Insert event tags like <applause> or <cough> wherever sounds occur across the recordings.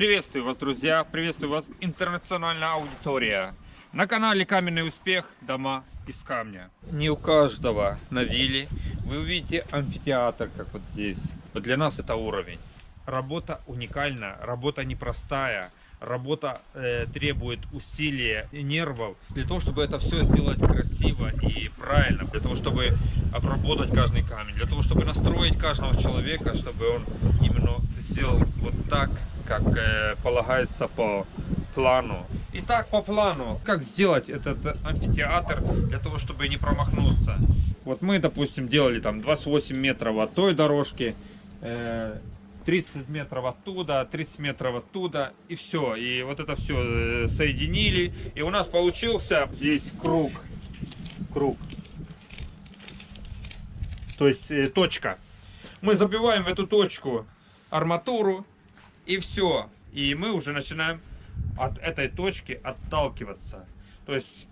Приветствую вас, друзья! Приветствую вас, интернациональная аудитория! На канале Каменный Успех Дома из камня. Не у каждого на вилле вы увидите амфитеатр, как вот здесь. Вот для нас это уровень. Работа уникальная, работа непростая. Работа э, требует усилия и нервов для того, чтобы это все сделать красиво и правильно, для того, чтобы обработать каждый камень, для того, чтобы настроить каждого человека, чтобы он именно сделал вот так, как э, полагается по плану. Итак, по плану, как сделать этот амфитеатр для того, чтобы не промахнуться. Вот мы, допустим, делали там 28 метров от той дорожки, э, 30 метров оттуда, 30 метров оттуда, и все. И вот это все э, соединили, и у нас получился здесь круг. Круг. То есть э, точка. Мы забиваем в эту точку арматуру, и все. И мы уже начинаем от этой точки отталкиваться. То есть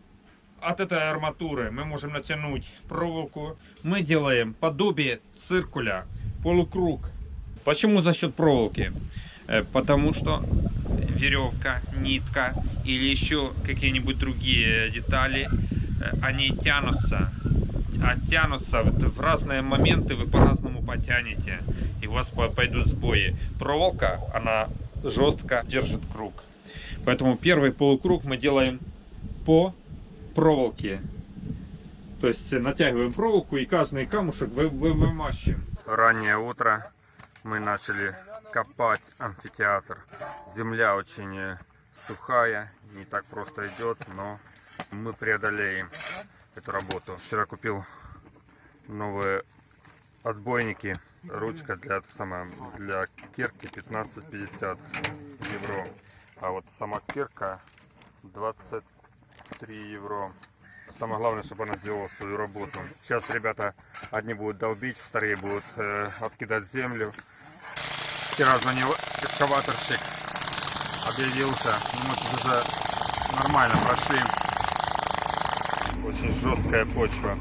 от этой арматуры мы можем натянуть проволоку. Мы делаем подобие циркуля, полукруг. Почему за счет проволоки? Э, потому что веревка, нитка или еще какие-нибудь другие детали, э, они тянутся, оттянутся в разные моменты, вы по-разному потянете, и у вас пойдут сбои. Проволока, она жестко держит круг. Поэтому первый полукруг мы делаем по проволоке. То есть натягиваем проволоку и каждый камушек вы, вы. Раннее утро мы начали копать амфитеатр. Земля очень сухая, не так просто идет, но мы преодолеем эту работу. Вчера купил новые отбойники, ручка для, сама, для кирки 15-50 евро. А вот сама кирка 23 евро. Самое главное, чтобы она сделала свою работу. Сейчас ребята одни будут долбить, вторые будут э, откидать землю. Вчера звонил экскаваторщик, объявился. Мы тут уже нормально прошли. Очень жесткая почва.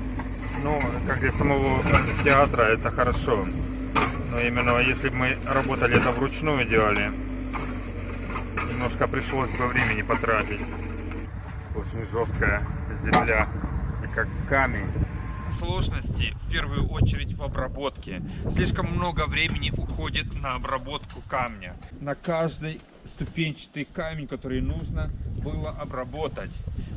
Ну, как для самого театра это хорошо. Но именно если бы мы работали это вручную делали, немножко пришлось бы времени потратить. Очень жесткая земля и как камень. Сложности в первую очередь в обработке. Слишком много времени уходит на обработку камня. На каждый ступенчатый камень, который нужно было обработать.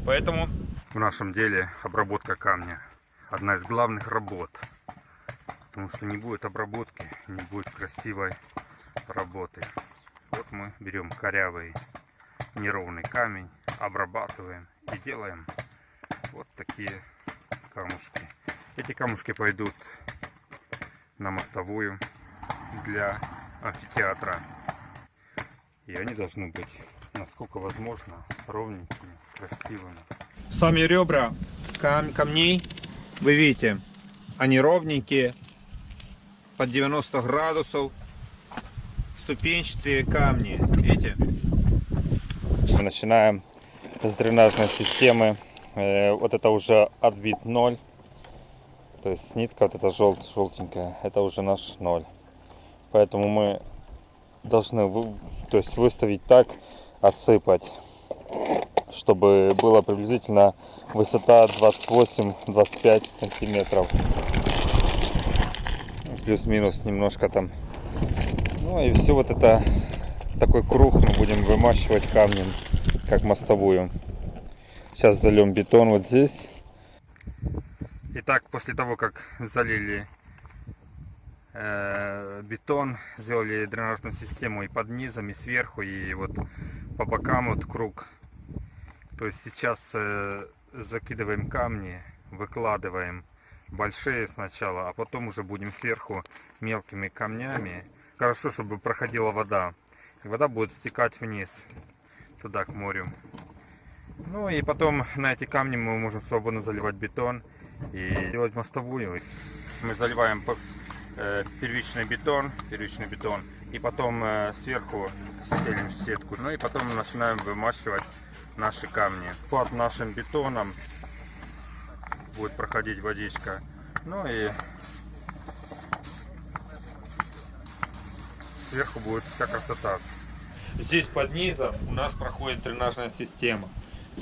Поэтому в нашем деле обработка камня одна из главных работ. Потому что не будет обработки, не будет красивой работы. Вот мы берем корявый неровный камень, обрабатываем и делаем вот такие камушки. Эти камушки пойдут на мостовую для амфитеатра. И они должны быть, насколько возможно, ровненькими, красивыми. Сами ребра кам камней, вы видите, они ровненькие, под 90 градусов, ступенчатые камни, видите? Мы начинаем с дренажной системы. Э, вот это уже отбит 0. То есть нитка вот эта жел желтенькая, это уже наш 0. Поэтому мы должны то есть выставить так, отсыпать, чтобы была приблизительно высота 28-25 сантиметров. Плюс-минус немножко там ну и все вот это, такой круг мы будем вымащивать камнем, как мостовую. Сейчас зальем бетон вот здесь. Итак, после того, как залили э, бетон, сделали дренажную систему и под низом, и сверху, и вот по бокам вот круг. То есть сейчас э, закидываем камни, выкладываем большие сначала, а потом уже будем сверху мелкими камнями хорошо, чтобы проходила вода. вода будет стекать вниз, туда, к морю. Ну и потом на эти камни мы можем свободно заливать бетон и делать мостовую. Мы заливаем э, первичный бетон, первичный бетон, и потом э, сверху стелим сетку. Ну и потом начинаем вымащивать наши камни. Под нашим бетоном будет проходить водичка. Ну и сверху будет вся красота. Здесь под низом у нас проходит дренажная система.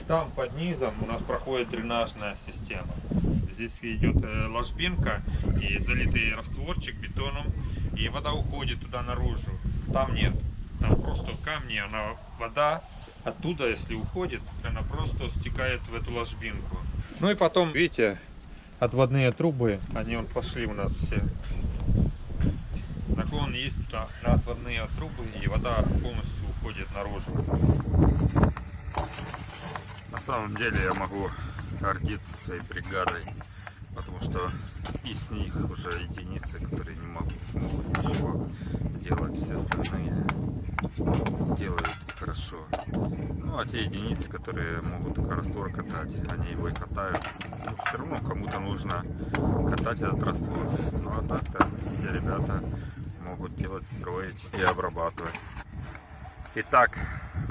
Там под низом у нас проходит дренажная система. Здесь идет э, ложбинка и залитый растворчик бетоном, и вода уходит туда наружу. Там нет. Там просто камни, она вода оттуда, если уходит, она просто стекает в эту ложбинку. Ну и потом, видите, отводные трубы, они вот пошли у нас все. Наклон есть туда на отводные трубы, и вода полностью уходит наружу. На самом деле я могу гордиться своей бригадой, потому что из них уже единицы, которые не могут, могут ничего делать, все остальные делают хорошо. Ну а те единицы, которые могут только раствор катать, они его и катают. Ну, все равно кому-то нужно катать этот раствор. Ну а так-то все ребята могут делать, строить и обрабатывать. Итак,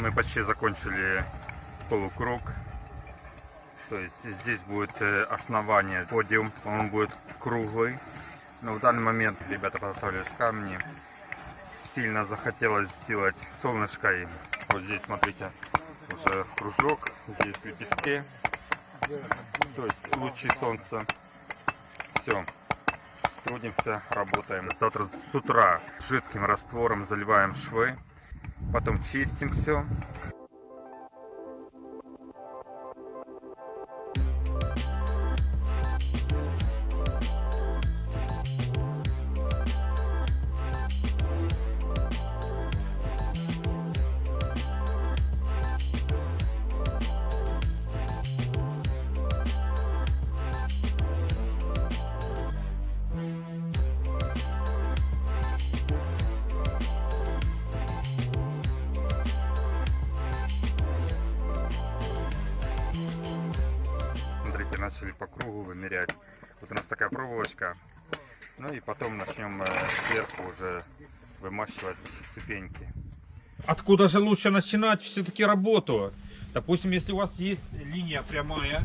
мы почти закончили полукруг. То есть здесь будет э, основание, подиум, он будет круглый. Но в данный момент ребята подготовились камни. Сильно захотелось сделать солнышко. И вот здесь, смотрите, уже кружок, здесь лепестки. То есть лучи солнца. Все. Трудимся, работаем. Завтра с утра жидким раствором заливаем швы. Потом чистим все. Уже вымащивать ступеньки. Откуда же лучше начинать все-таки работу? Допустим, если у вас есть линия прямая,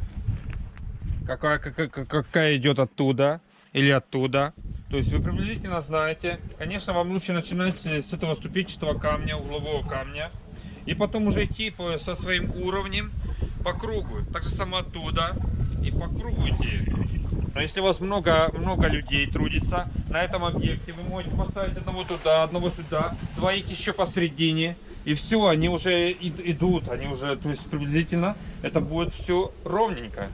какая, какая, какая идет оттуда или оттуда, то есть вы приблизительно знаете, конечно, вам лучше начинать с этого ступенчатого камня, углового камня, и потом уже идти по, со своим уровнем по кругу. Так же само оттуда и по кругу идти. Но если у вас много, много людей трудится на этом объекте, вы можете поставить одного туда, одного сюда, двоих еще посередине. И все, они уже идут, они уже, то есть приблизительно это будет все ровненько.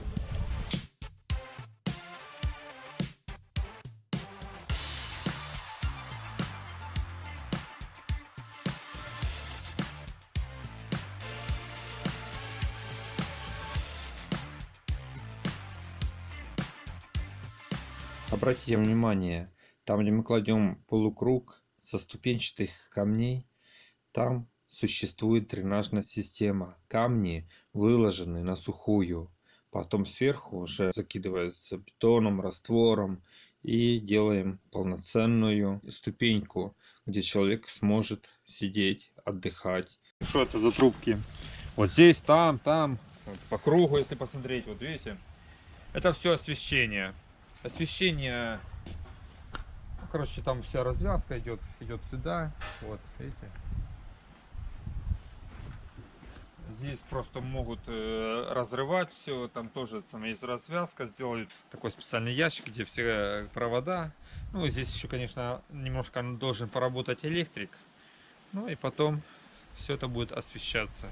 Обратите внимание, там, где мы кладем полукруг со ступенчатых камней, там существует дренажная система. Камни выложены на сухую. Потом сверху уже закидывается бетоном, раствором и делаем полноценную ступеньку, где человек сможет сидеть, отдыхать. Что это за трубки? Вот здесь, там, там, вот по кругу, если посмотреть, вот видите, это все освещение. Освещение, ну, короче, там вся развязка идет, идет сюда, вот, видите. Здесь просто могут э, разрывать все, там тоже там есть развязка, сделали такой специальный ящик, где все э, провода. Ну, здесь еще, конечно, немножко должен поработать электрик. Ну и потом все это будет освещаться.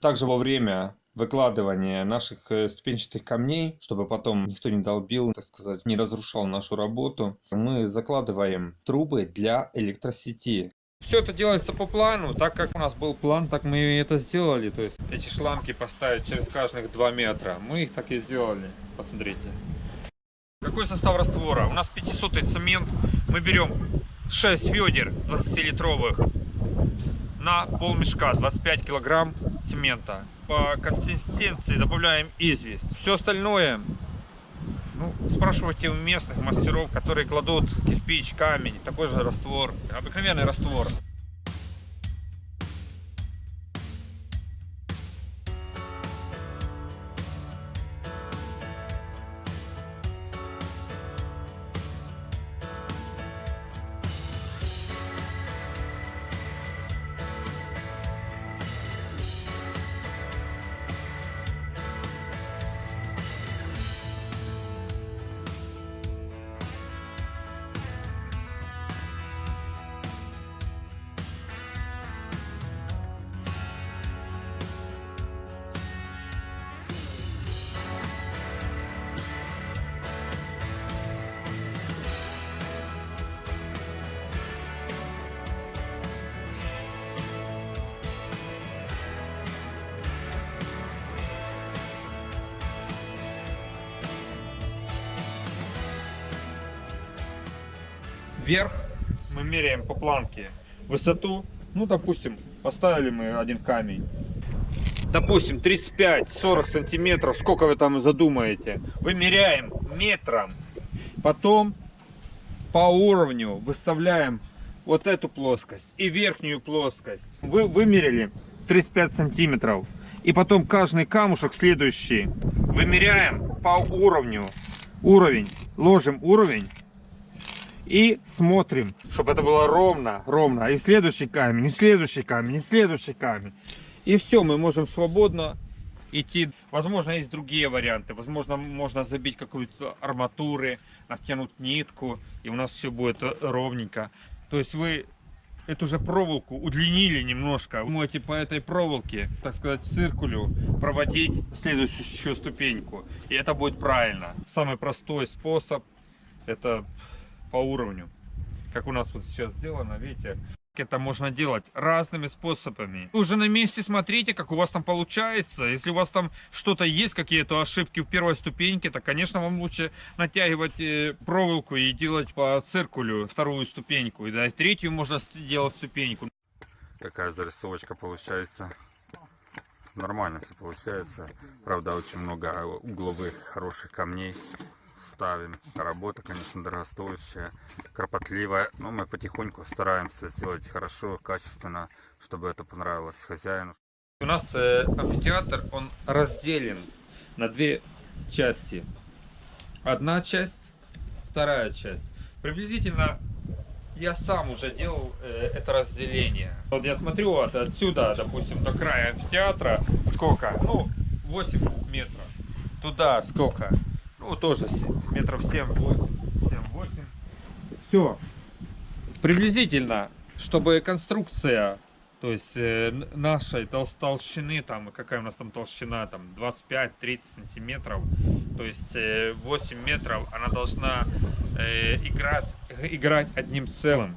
Также во время выкладывания наших э, ступенчатых камней, чтобы потом никто не долбил, так сказать, не разрушал нашу работу, мы закладываем трубы для электросети. Все это делается по плану, так как у нас был план, так мы это сделали. То есть эти шланги поставить через каждых 2 метра. Мы их так и сделали. Посмотрите. Какой состав раствора? У нас 500 цемент. Мы берем 6 ведер 20-литровых на полмешка 25 килограмм цемента. По консистенции добавляем известь. Все остальное ну, спрашивайте у местных мастеров, которые кладут кирпич, камень, такой же раствор, обыкновенный раствор. Вверх мы меряем по планке высоту. Ну, допустим, поставили мы один камень. Допустим, 35-40 сантиметров, сколько вы там задумаете. Вымеряем метром. Потом по уровню выставляем вот эту плоскость и верхнюю плоскость. Вы вымерили 35 сантиметров. И потом каждый камушек следующий вымеряем по уровню. Уровень. Ложим уровень. И смотрим, чтобы это было ровно, ровно. И следующий камень, и следующий камень, и следующий камень. И все, мы можем свободно идти. Возможно, есть другие варианты. Возможно, можно забить какую-то арматуры, натянуть нитку, и у нас все будет ровненько. То есть вы эту же проволоку удлинили немножко. Вы можете по этой проволоке, так сказать, циркулю проводить следующую ступеньку. И это будет правильно. Самый простой способ это по уровню. Как у нас вот сейчас сделано, видите, это можно делать разными способами. Уже на месте смотрите, как у вас там получается. Если у вас там что-то есть, какие-то ошибки в первой ступеньке, то, конечно, вам лучше натягивать э, проволоку и делать по циркулю вторую ступеньку. И да, третью можно делать ступеньку. Такая зарисовочка получается. Нормально все получается. Правда, очень много угловых хороших камней ставим. Работа, конечно, дорогостоящая, кропотливая, но мы потихоньку стараемся сделать хорошо, качественно, чтобы это понравилось хозяину. У нас э, амфитеатр, он разделен на две части. Одна часть, вторая часть. Приблизительно я сам уже делал э, это разделение. Вот я смотрю вот отсюда, допустим, до края амфитеатра, сколько? Ну, 8 метров. Туда сколько? Ну, тоже метров 7-8. 7-8. Все. Приблизительно, чтобы конструкция, то есть э, нашей тол толщины, там, какая у нас там толщина, там 25-30 сантиметров, то есть э, 8 метров, она должна э, играть, играть одним целым.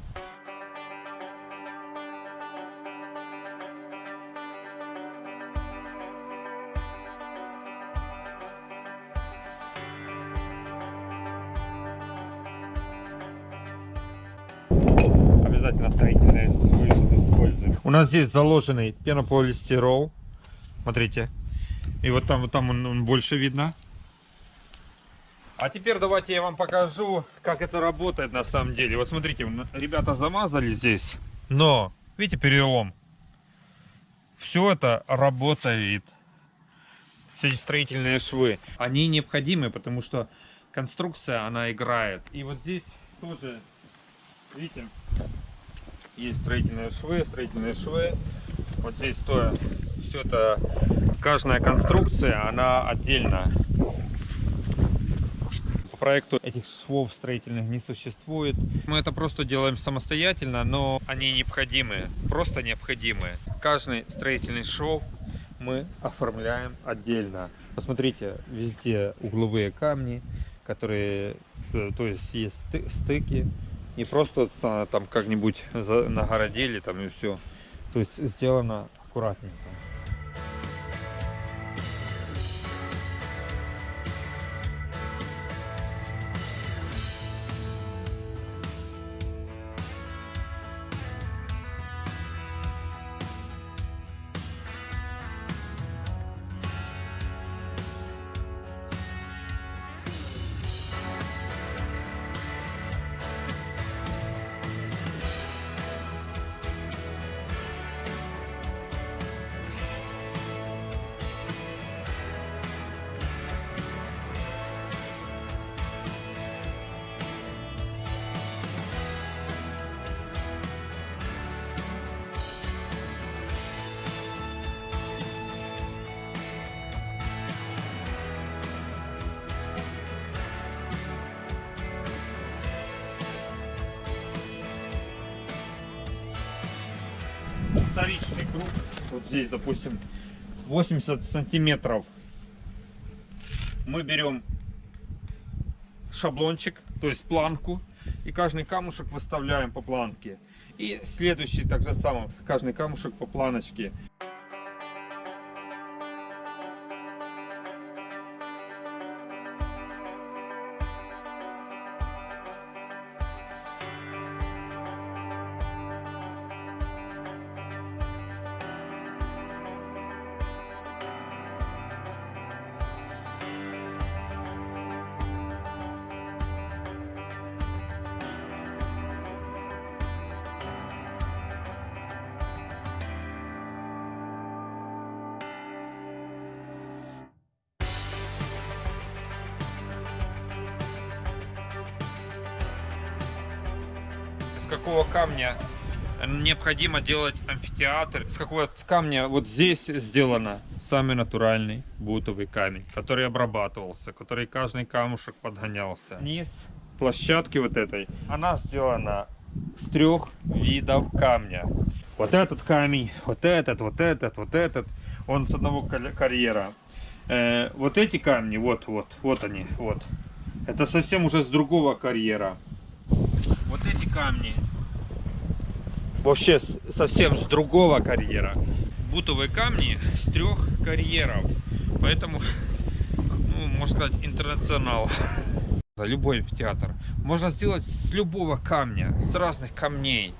Нас здесь заложенный пенополистирол. Смотрите. И вот там, вот там он, он больше видно. А теперь давайте я вам покажу, как это работает на самом деле. Вот смотрите, ребята замазали здесь, но видите перелом. Все это работает. Все эти строительные швы, они необходимы, потому что конструкция, она играет. И вот здесь тоже, видите, есть строительные швы, строительные швы. Вот здесь то, все это, каждая конструкция, она отдельно. По проекту этих швов строительных не существует. Мы это просто делаем самостоятельно, но они необходимы, просто необходимы. Каждый строительный шов мы оформляем отдельно. Посмотрите, везде угловые камни, которые, то есть есть стыки, не просто там как-нибудь нагородили там и все. То есть сделано аккуратненько. Вот здесь, допустим, 80 сантиметров. Мы берем шаблончик, то есть планку, и каждый камушек выставляем по планке. И следующий так же самое, каждый камушек по планочке. Камня необходимо делать амфитеатр. С какого камня вот здесь сделано самый натуральный бутовый камень, который обрабатывался, который каждый камушек подгонялся. Низ площадки вот этой, она сделана с трех видов камня. Вот этот камень, вот этот, вот этот, вот этот, он с одного кар- карьера. Э, вот эти камни, вот, вот, вот они, вот. Это совсем уже с другого карьера. Вот эти камни вообще совсем с другого карьера. Бутовые камни с трех карьеров. Поэтому, ну, можно сказать, интернационал. <laughs> Любой амфитеатр можно сделать с любого камня, с разных камней.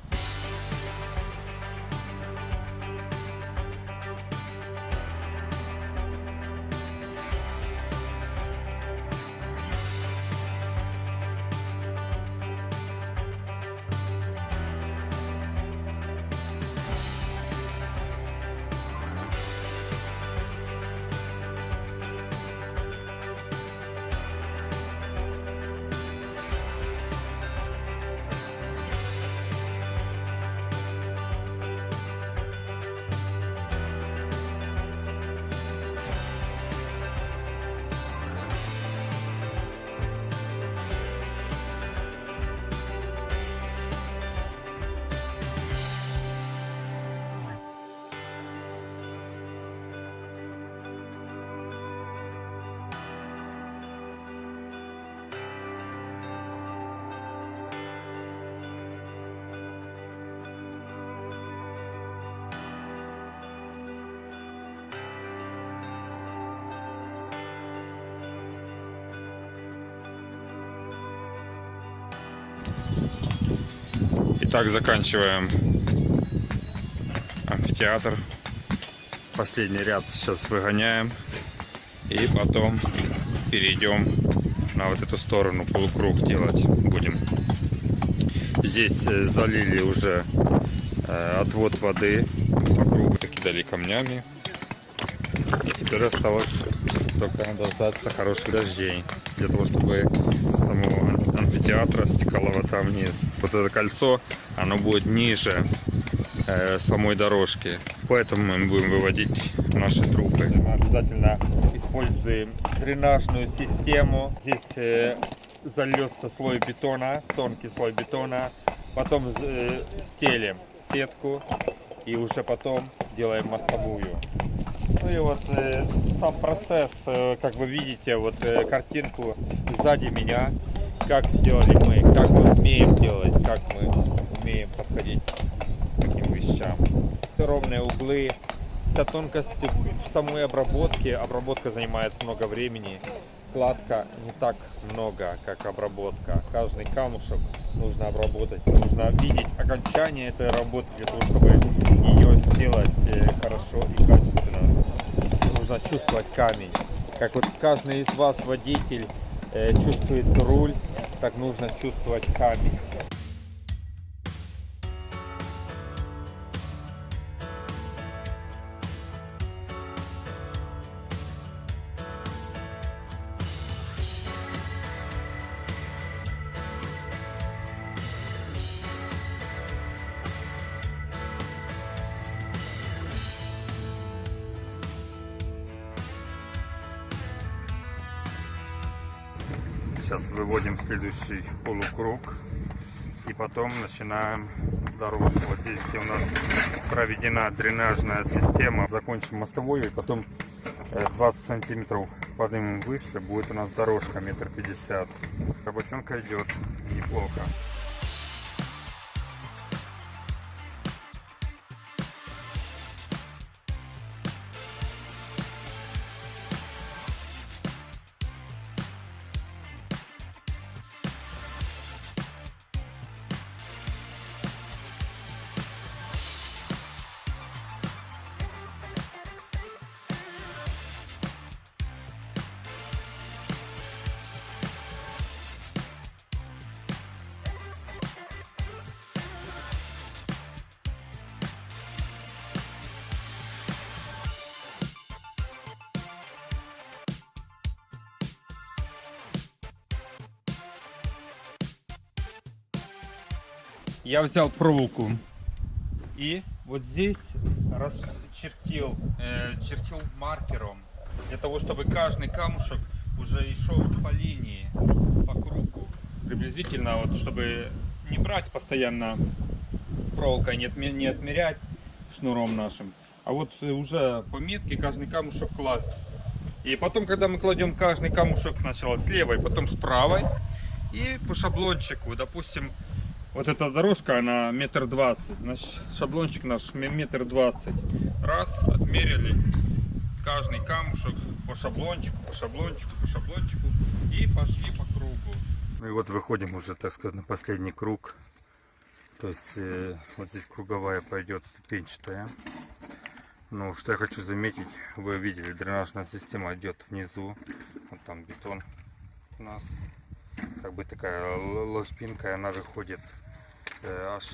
Итак, заканчиваем амфитеатр. Последний ряд сейчас выгоняем. И потом перейдем на вот эту сторону, полукруг делать будем. Здесь э, залили уже э, отвод воды по кругу, закидали камнями. И теперь осталось только дождаться хороших дождей, для того, чтобы самого ам- амфитеатра стекала вода вниз. Вот это кольцо, оно будет ниже э, самой дорожки, поэтому мы будем выводить наши трубы. Обязательно используем дренажную систему. Здесь э, зальется слой бетона, тонкий слой бетона. Потом э, стелим сетку и уже потом делаем мостовую. Ну и вот э, сам процесс, э, как вы видите, вот э, картинку сзади меня, как сделали мы, как мы умеем делать, как мы умеем подходить к таким вещам. Ровные углы, вся тонкость в самой обработке. Обработка занимает много времени. Кладка не так много, как обработка. Каждый камушек нужно обработать. Нужно видеть окончание этой работы для того, чтобы ее сделать э, хорошо и качественно. Нужно чувствовать камень. Как вот каждый из вас, водитель, э, чувствует руль, так нужно чувствовать камень. Следующий полукруг и потом начинаем дорожку. Вот здесь, где у нас проведена дренажная система, закончим мостовой и потом э, 20 сантиметров поднимем выше, будет у нас дорожка метр пятьдесят. Работенка идет неплохо. Я взял проволоку и вот здесь расчертил, э, чертил маркером для того, чтобы каждый камушек уже и шел по линии, по кругу. Приблизительно, вот, чтобы не брать постоянно проволокой, не, отме- не отмерять шнуром нашим, а вот уже по метке каждый камушек класть. И потом, когда мы кладем каждый камушек сначала с левой, потом с правой, и по шаблончику, допустим, вот эта дорожка, она метр двадцать, значит, шаблончик наш ме- метр двадцать. Раз, отмерили каждый камушек по шаблончику, по шаблончику, по шаблончику и пошли по кругу. Ну и вот выходим уже, так сказать, на последний круг. То есть э, вот здесь круговая пойдет ступенчатая. Ну, что я хочу заметить, вы видели, дренажная система идет внизу. Вот там бетон у нас. Как бы такая л- ложбинка, и она выходит э, аж,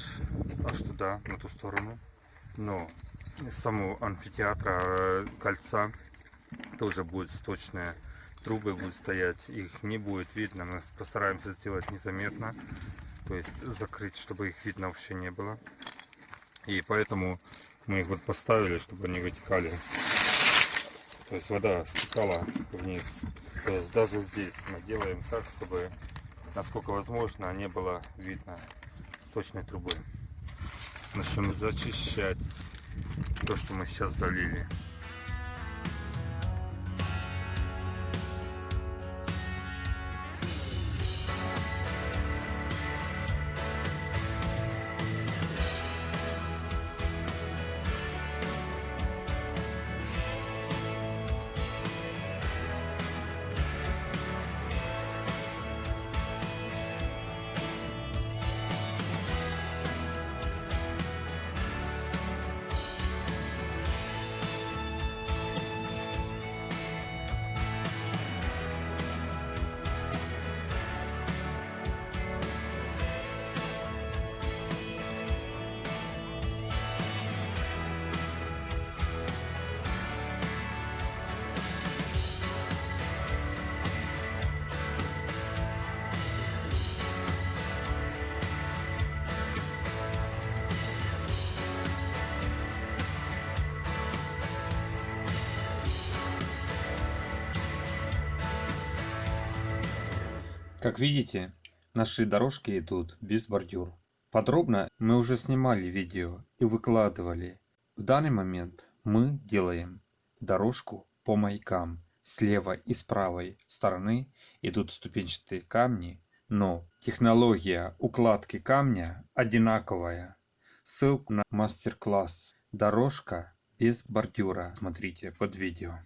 аж туда, на ту сторону. Но самого амфитеатра э, кольца тоже будет сточная трубы будут стоять, их не будет видно, мы постараемся сделать незаметно, то есть закрыть, чтобы их видно вообще не было. И поэтому мы их вот поставили, чтобы они вытекали. То есть вода стекала вниз. То есть даже здесь мы делаем так, чтобы насколько возможно не было видно сточной трубы. Начнем зачищать то, что мы сейчас залили. Как видите, наши дорожки идут без бордюр. Подробно мы уже снимали видео и выкладывали. В данный момент мы делаем дорожку по маякам. С левой и с правой стороны идут ступенчатые камни, но технология укладки камня одинаковая. Ссылку на мастер-класс «Дорожка без бордюра» смотрите под видео.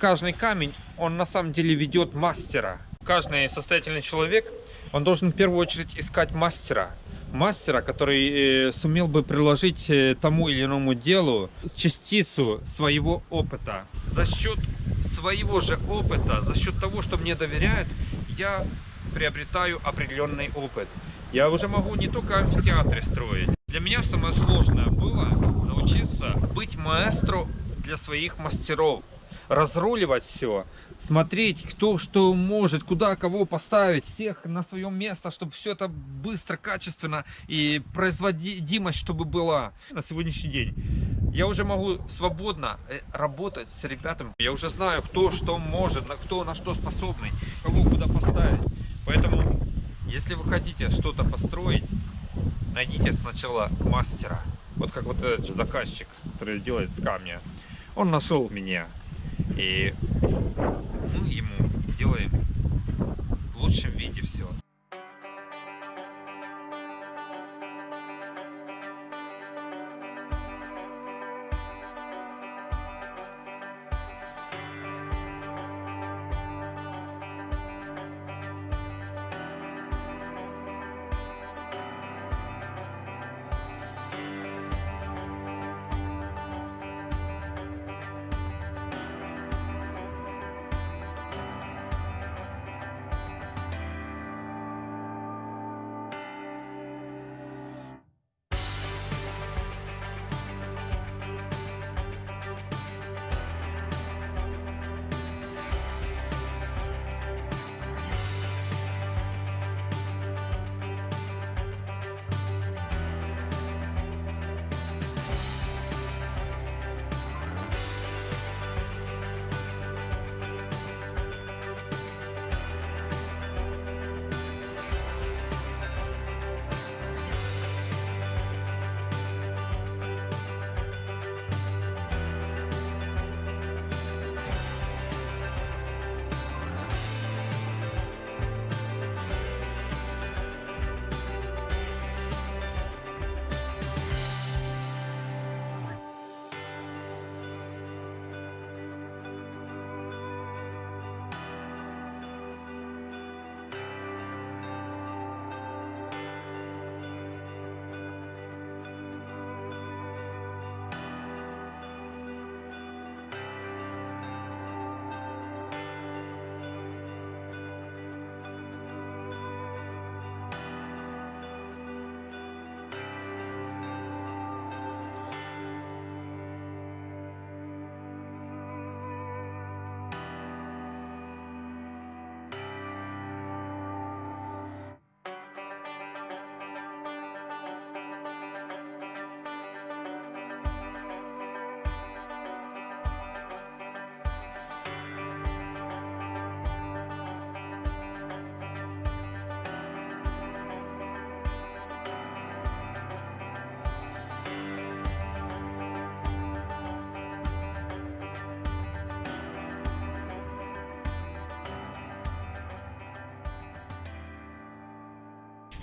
Каждый камень, он на самом деле ведет мастера. Каждый состоятельный человек, он должен в первую очередь искать мастера. Мастера, который э, сумел бы приложить э, тому или иному делу частицу своего опыта. За счет своего же опыта, за счет того, что мне доверяют, я приобретаю определенный опыт. Я уже могу не только амфитеатры строить. Для меня самое сложное было научиться быть маэстро для своих мастеров разруливать все, смотреть, кто что может, куда кого поставить, всех на свое место, чтобы все это быстро, качественно и производимость, чтобы была на сегодняшний день. Я уже могу свободно э, работать с ребятами. Я уже знаю, кто что может, на кто на что способный, кого куда поставить. Поэтому, если вы хотите что-то построить, найдите сначала мастера. Вот как вот этот заказчик, который делает с камня. Он нашел меня. И мы ему делаем в лучшем виде все.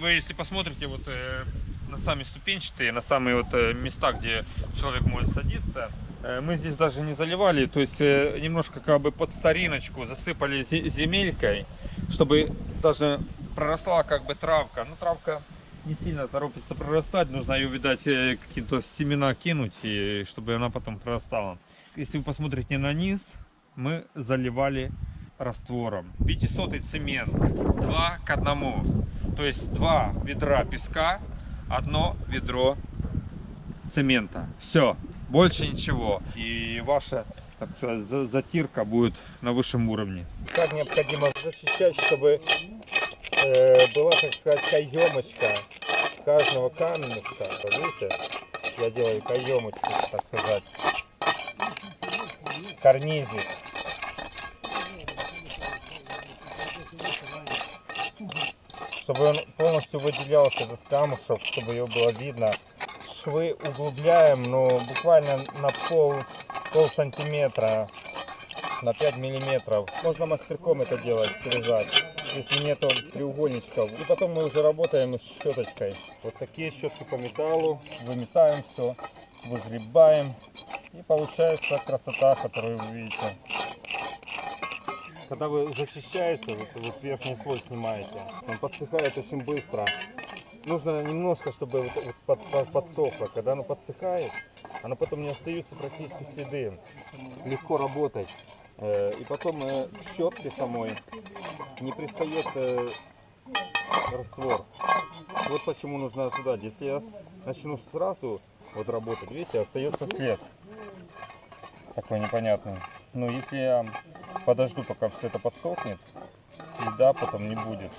Вы если посмотрите вот э, на сами ступенчатые, на самые вот э, места, где человек может садиться, э, мы здесь даже не заливали, то есть э, немножко как бы под стариночку засыпали зе- земелькой, чтобы даже проросла как бы травка. Ну травка не сильно торопится прорастать, нужно ее, видать, э, какие-то семена кинуть, и чтобы она потом прорастала. Если вы посмотрите на низ, мы заливали раствором. 500 цемент, 2 к одному. То есть два ведра песка, одно ведро цемента. Все, больше ничего. И ваша так сказать, за- затирка будет на высшем уровне. Как необходимо зачищать, чтобы э, была, так сказать, каемочка каждого камешка. Видите, я делаю каемочку, так сказать, карнизик. Чтобы он полностью выделялся, этот камушек, чтобы его было видно. Швы углубляем, но буквально на пол, пол сантиметра на 5 миллиметров. Можно мастерком это делать, срезать, если нету треугольничков. И потом мы уже работаем с щеточкой. Вот такие щетки по металлу. Выметаем все, выгребаем. И получается красота, которую вы видите. Когда вы зачищаете, вот, вот верхний слой снимаете, он подсыхает очень быстро. Нужно немножко, чтобы вот, вот под- под- подсохло. Когда оно подсыхает, оно потом не остаются практически следы. Легко работать. Э, И потом э, к щетке самой не пристает э, раствор. Вот почему нужно ожидать. Если я начну сразу вот работать, видите, остается след. Такой непонятный. Но если я подожду, пока все это подсохнет, следа потом не будет.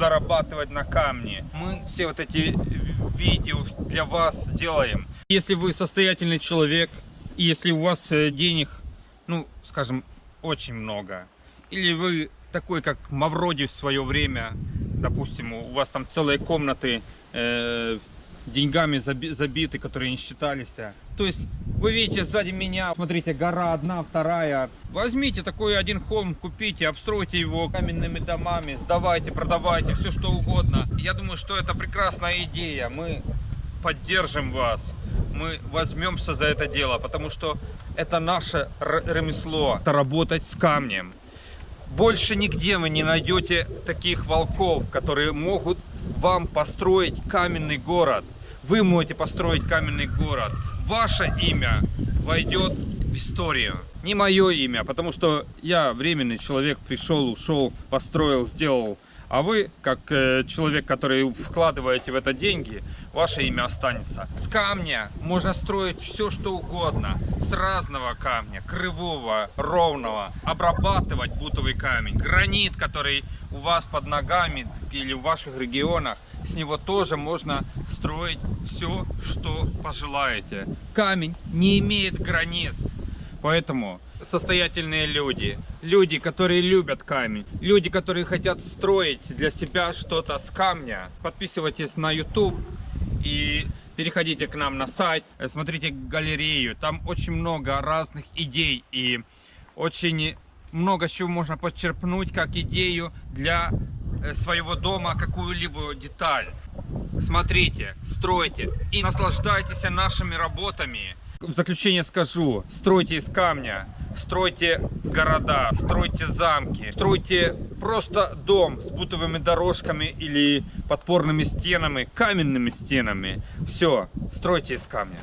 Зарабатывать на камне. Мы все вот эти видео для вас делаем. Если вы состоятельный человек, если у вас э, денег, ну, скажем, очень много, или вы такой, как Мавроди в свое время, допустим, у вас там целые комнаты э, деньгами заби- забиты, которые не считались. То есть вы видите сзади меня, смотрите, гора одна, вторая. Возьмите такой один холм, купите, обстройте его каменными домами, сдавайте, продавайте, все что угодно. Я думаю, что это прекрасная идея. Мы поддержим вас. Мы возьмемся за это дело, потому что это наше ремесло, это работать с камнем. Больше нигде вы не найдете таких волков, которые могут вам построить каменный город. Вы можете построить каменный город. Ваше имя войдет в историю. Не мое имя, потому что я временный человек, пришел, ушел, построил, сделал. А вы, как э, человек, который вкладываете в это деньги, ваше имя останется. С камня можно строить все, что угодно. С разного камня, кривого, ровного. Обрабатывать бутовый камень. Гранит, который у вас под ногами или в ваших регионах. С него тоже можно строить все, что пожелаете. Камень не имеет границ. Поэтому состоятельные люди, люди, которые любят камень, люди, которые хотят строить для себя что-то с камня, подписывайтесь на YouTube и переходите к нам на сайт, смотрите галерею, там очень много разных идей и очень много чего можно подчерпнуть как идею для своего дома, какую-либо деталь. Смотрите, стройте и наслаждайтесь нашими работами. В заключение скажу, стройте из камня, стройте города, стройте замки, стройте просто дом с бутовыми дорожками или подпорными стенами, каменными стенами. Все, стройте из камня.